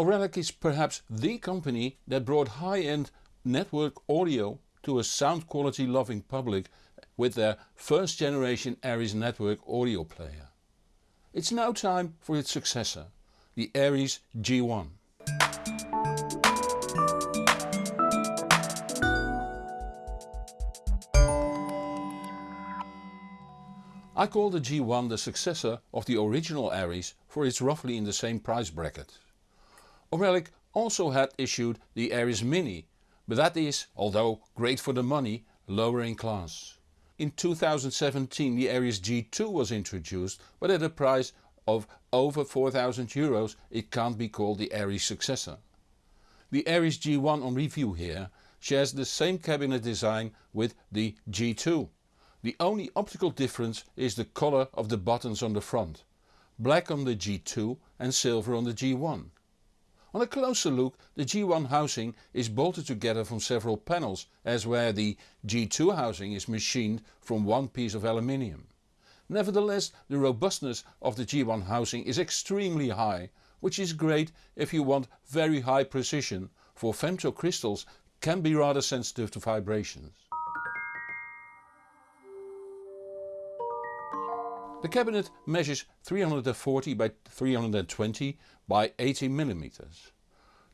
Auralic is perhaps the company that brought high-end network audio to a sound quality loving public with their first generation Aries network audio player. It's now time for its successor, the Aries G1. I call the G1 the successor of the original Aries for it's roughly in the same price bracket. Auralic also had issued the Aries Mini, but that is, although great for the money, lower in class. In 2017 the Aries G2 was introduced but at a price of over 4000 euros it can't be called the Aries successor. The Aries G1 on review here shares the same cabinet design with the G2 the only optical difference is the color of the buttons on the front, black on the G2 and silver on the G1. On a closer look the G1 housing is bolted together from several panels as where the G2 housing is machined from one piece of aluminium. Nevertheless the robustness of the G1 housing is extremely high, which is great if you want very high precision, for femto crystals can be rather sensitive to vibrations. The cabinet measures 340 by 320 by 80 mm.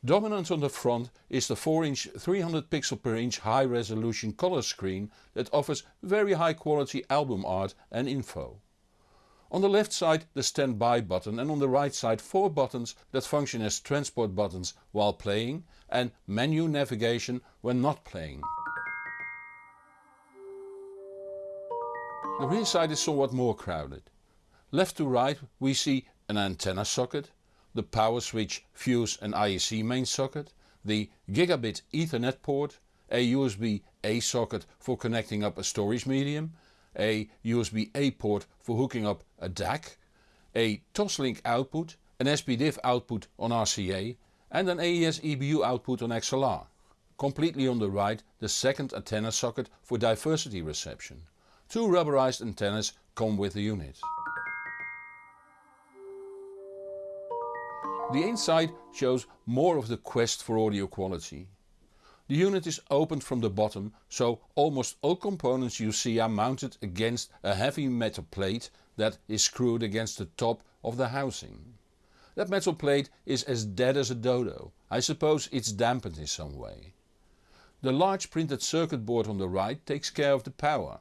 Dominant on the front is the 4 inch 300 pixel per inch high resolution color screen that offers very high quality album art and info. On the left side the standby button and on the right side 4 buttons that function as transport buttons while playing and menu navigation when not playing. The rear side is somewhat more crowded. Left to right we see an antenna socket, the power switch, fuse and IEC main socket, the gigabit ethernet port, a USB A socket for connecting up a storage medium, a USB A port for hooking up a DAC, a Toslink output, an SPDIF output on RCA and an AES EBU output on XLR. Completely on the right the second antenna socket for diversity reception. Two rubberized antennas come with the unit. The inside shows more of the quest for audio quality. The unit is opened from the bottom so almost all components you see are mounted against a heavy metal plate that is screwed against the top of the housing. That metal plate is as dead as a dodo, I suppose it's dampened in some way. The large printed circuit board on the right takes care of the power.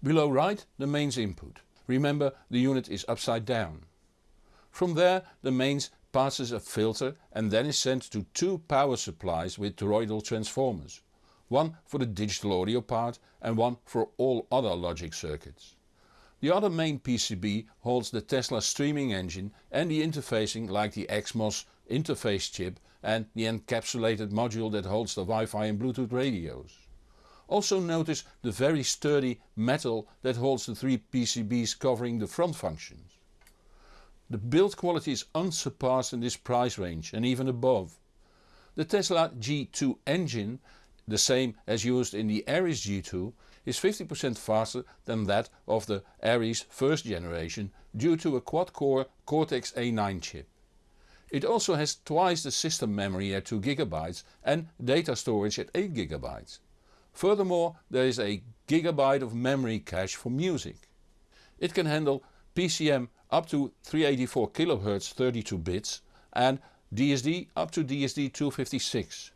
Below right the mains input. Remember the unit is upside down. From there the mains passes a filter and then is sent to two power supplies with toroidal transformers. One for the digital audio part and one for all other logic circuits. The other main PCB holds the Tesla streaming engine and the interfacing like the XMOS interface chip and the encapsulated module that holds the Wi-Fi and Bluetooth radios. Also notice the very sturdy metal that holds the three PCBs covering the front functions. The build quality is unsurpassed in this price range and even above. The Tesla G2 engine, the same as used in the Aries G2, is 50% faster than that of the Aries first generation due to a quad-core Cortex A9 chip. It also has twice the system memory at 2GB and data storage at 8GB. Furthermore there is a gigabyte of memory cache for music. It can handle PCM up to 384 kHz 32 bits and DSD up to DSD 256.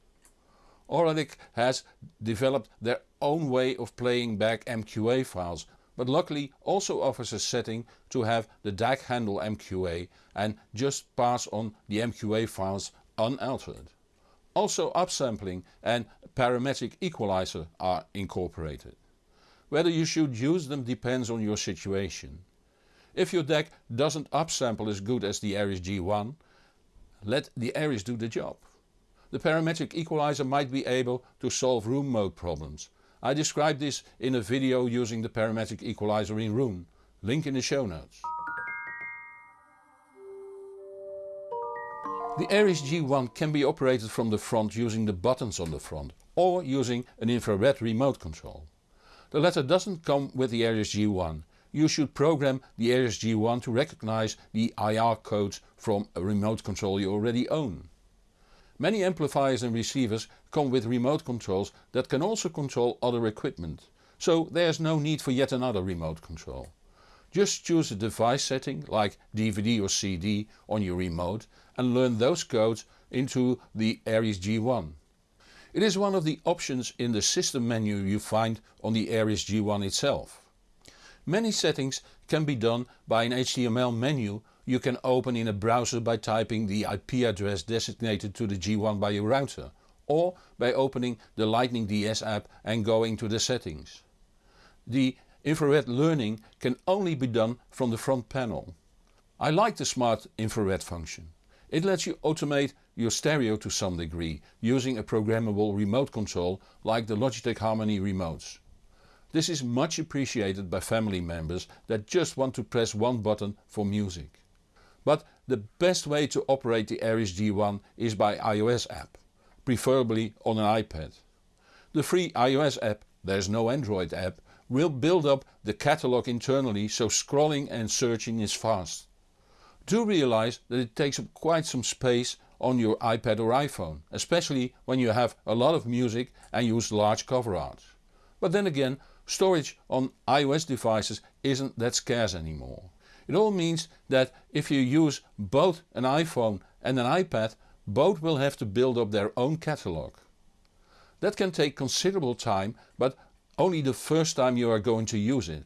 Auralic has developed their own way of playing back MQA files but luckily also offers a setting to have the DAC handle MQA and just pass on the MQA files unaltered. Also upsampling and parametric equalizer are incorporated. Whether you should use them depends on your situation. If your DAC doesn't upsample as good as the Aries G1, let the Aries do the job. The parametric equalizer might be able to solve room mode problems. I described this in a video using the parametric equalizer in Roon, link in the show notes. The Aries G1 can be operated from the front using the buttons on the front or using an infrared remote control. The latter doesn't come with the Aries G1. You should program the Aries G1 to recognize the IR codes from a remote control you already own. Many amplifiers and receivers come with remote controls that can also control other equipment, so there's no need for yet another remote control. Just choose a device setting like DVD or CD on your remote and learn those codes into the Aries G1. It is one of the options in the system menu you find on the Aries G1 itself. Many settings can be done by an HTML menu you can open in a browser by typing the IP address designated to the G1 by your router or by opening the Lightning DS app and going to the settings. The infrared learning can only be done from the front panel. I like the smart infrared function. It lets you automate your stereo to some degree using a programmable remote control like the Logitech Harmony remotes. This is much appreciated by family members that just want to press one button for music. But the best way to operate the Aries G1 is by iOS app, preferably on an iPad. The free iOS app, there's no Android app, will build up the catalogue internally so scrolling and searching is fast. Do realize that it takes up quite some space on your iPad or iPhone, especially when you have a lot of music and use large cover art. But then again, storage on iOS devices isn't that scarce anymore. It all means that if you use both an iPhone and an iPad both will have to build up their own catalogue. That can take considerable time but only the first time you are going to use it.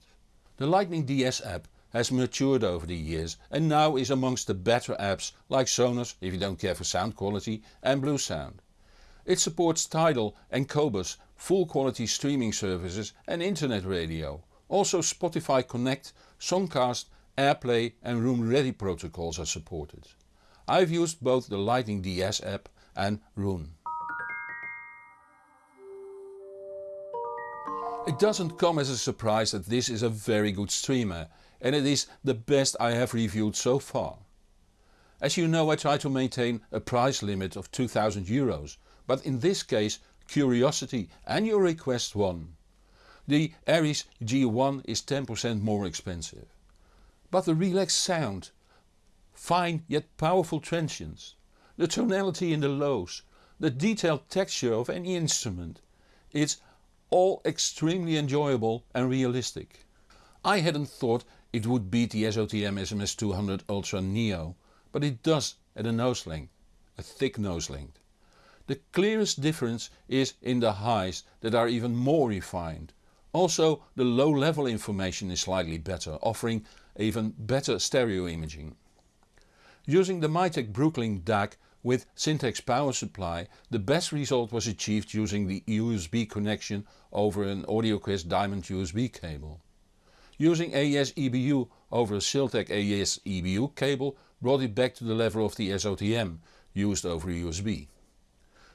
The Lightning DS app has matured over the years and now is amongst the better apps like Sonos if you don't care for sound quality and Bluesound. It supports Tidal and Qobuz full quality streaming services and internet radio. Also Spotify Connect, Songcast AirPlay and Roon Ready protocols are supported. I've used both the Lightning DS app and Roon. It doesn't come as a surprise that this is a very good streamer and it is the best I have reviewed so far. As you know I try to maintain a price limit of 2000 euros, but in this case curiosity and your request won. The Aries G1 is 10% more expensive but the relaxed sound, fine yet powerful transients, the tonality in the lows, the detailed texture of any instrument, it's all extremely enjoyable and realistic. I hadn't thought it would beat the SOTM SMS200 Ultra Neo, but it does at a nose length, a thick nose length. The clearest difference is in the highs that are even more refined. Also the low level information is slightly better, offering even better stereo imaging. Using the Mytek Brooklyn DAC with Syntax power supply the best result was achieved using the USB connection over an AudioQuest Diamond USB cable. Using AES EBU over a Siltech AES EBU cable brought it back to the level of the SOTM used over USB.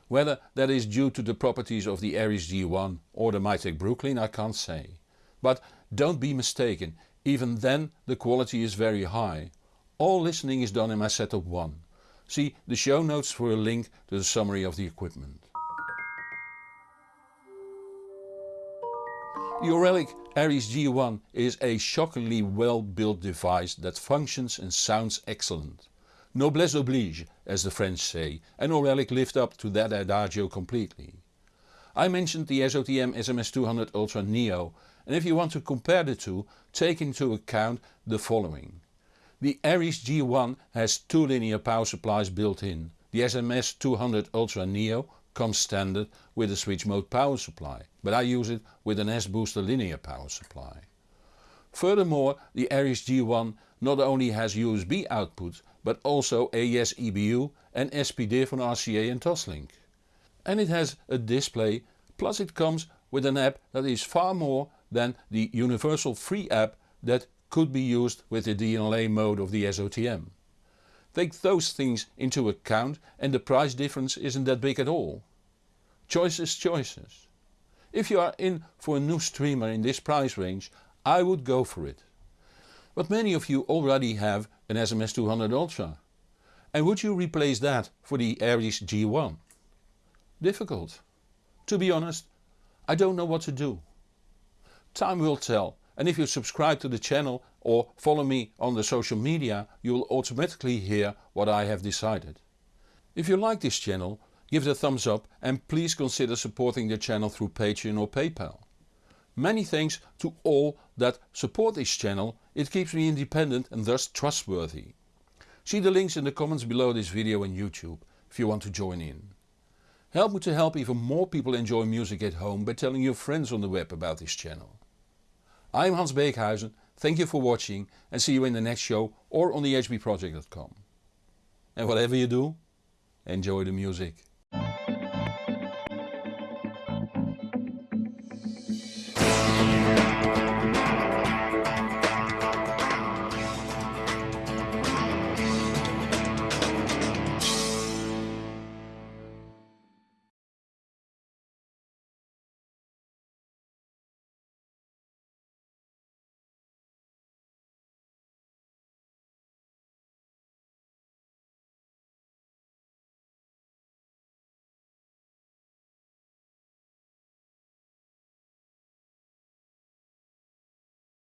Whether that is due to the properties of the Aries G1 or the Mytek Brooklyn I can't say. But don't be mistaken, even then the quality is very high. All listening is done in my setup 1. See the show notes for a link to the summary of the equipment. The Auralic Aries G1 is a shockingly well built device that functions and sounds excellent. Noblesse oblige as the French say and Auralic lived up to that adagio completely. I mentioned the SOTM SMS200 Ultra Neo and if you want to compare the two take into account the following. The Aries G1 has two linear power supplies built in. The SMS 200 Ultra Neo comes standard with a switch mode power supply, but I use it with an S-Booster linear power supply. Furthermore the Aries G1 not only has USB output but also AES EBU and SPDIF from RCA and Toslink. And it has a display plus it comes with an app that is far more than the universal free app that could be used with the DLA mode of the SOTM. Take those things into account and the price difference isn't that big at all. Choices choices. If you are in for a new streamer in this price range I would go for it. But many of you already have an SMS200 Ultra. And would you replace that for the Aries G1? Difficult. To be honest, I don't know what to do. Time will tell and if you subscribe to the channel or follow me on the social media you will automatically hear what I have decided. If you like this channel give it a thumbs up and please consider supporting the channel through Patreon or PayPal. Many thanks to all that support this channel, it keeps me independent and thus trustworthy. See the links in the comments below this video on YouTube if you want to join in. Help me to help even more people enjoy music at home by telling your friends on the web about this channel. I'm Hans Beekhuyzen, thank you for watching and see you in the next show or on thehbproject.com. And whatever you do, enjoy the music.